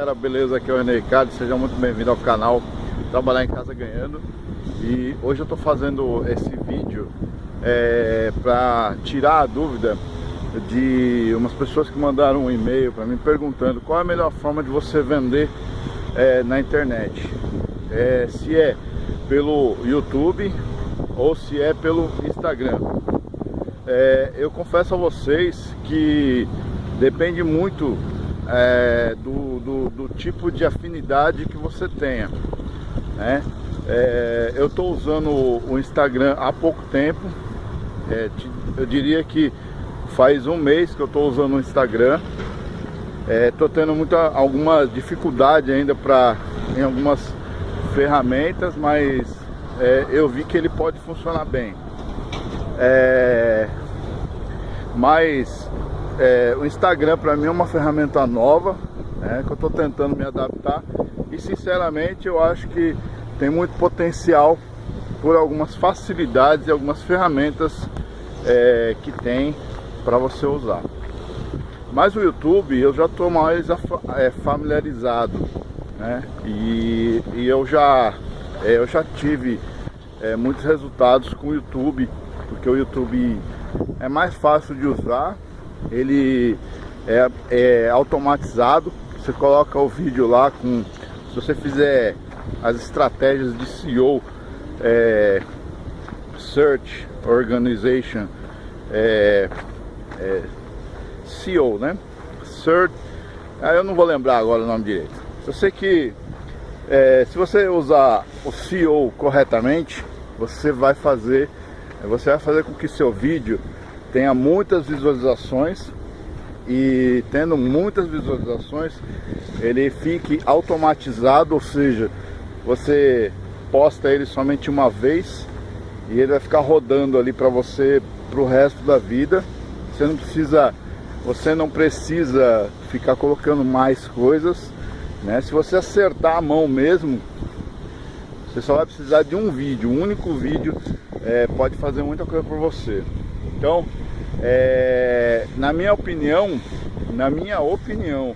Galera, beleza? Aqui é o René Ricardo, seja muito bem-vindo ao canal. Trabalhar em Casa Ganhando. E hoje eu estou fazendo esse vídeo é, para tirar a dúvida de umas pessoas que mandaram um e-mail para mim perguntando qual é a melhor forma de você vender é, na internet. É, Se é pelo YouTube ou se é pelo Instagram. É, Eu confesso a vocês que depende muito é, do, do, do, tipo de afinidade que você tenha. Né? É, eu estou usando o Instagram há pouco tempo, é, eu diria que faz um mês que eu estou usando o Instagram. Estou é, tendo muita, alguma dificuldade ainda para em algumas ferramentas, mas é, eu vi que ele pode funcionar bem. É, mas é, o Instagram para mim é uma ferramenta nova, né, que eu estou tentando me adaptar e sinceramente eu acho que tem muito potencial por algumas facilidades e algumas ferramentas é, que tem para você usar. Mas o YouTube eu já estou mais é, familiarizado, né? E, e eu já é, eu já tive é, muitos resultados com o YouTube, porque o YouTube é mais fácil de usar ele é, é automatizado. Você coloca o vídeo lá com, se você fizer as estratégias de SEO, é, Search Organization, é, é, SEO, né? Search, ah, eu não vou lembrar agora o nome direito. Eu sei que é, se você usar o SEO corretamente, você vai fazer, você vai fazer com que seu vídeo tenha muitas visualizações e tendo muitas visualizações ele fique automatizado, ou seja, você posta ele somente uma vez e ele vai ficar rodando ali para você para o resto da vida. Você não precisa, você não precisa ficar colocando mais coisas, né? Se você acertar a mão mesmo, você só vai precisar de um vídeo, um único vídeo é, pode fazer muita coisa por você. Então, é, na minha opinião, na minha opinião,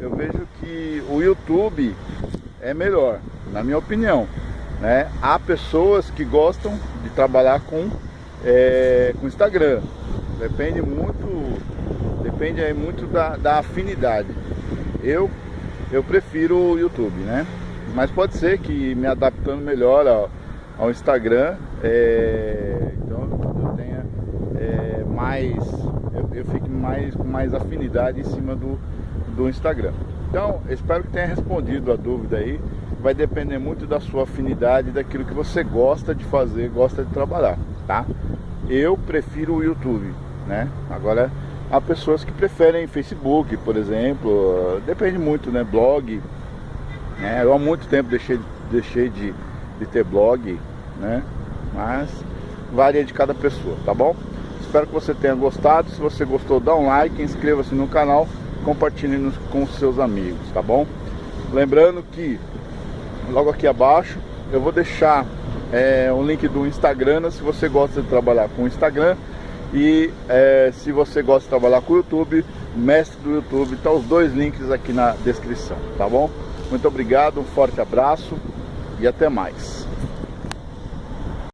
eu vejo que o YouTube é melhor, na minha opinião. Né? Há pessoas que gostam de trabalhar com, é, com Instagram. Depende muito, depende aí muito da, da afinidade. Eu, eu prefiro o YouTube, né? Mas pode ser que me adaptando melhor ao, ao Instagram, é, mais eu, eu fico mais com mais afinidade em cima do, do Instagram. Então, espero que tenha respondido a dúvida aí. Vai depender muito da sua afinidade, daquilo que você gosta de fazer, gosta de trabalhar, tá? Eu prefiro o YouTube, né? Agora, há pessoas que preferem Facebook, por exemplo, depende muito, né? Blog, né? Eu há muito tempo deixei, deixei de, de ter blog, né? Mas varia de cada pessoa, tá bom? Espero que você tenha gostado. Se você gostou, dá um like, inscreva-se no canal, compartilhe com seus amigos, tá bom? Lembrando que logo aqui abaixo eu vou deixar é, um link do Instagram, se você gosta de trabalhar com o Instagram e é, se você gosta de trabalhar com o YouTube, mestre do YouTube, tá os dois links aqui na descrição, tá bom? Muito obrigado, um forte abraço e até mais.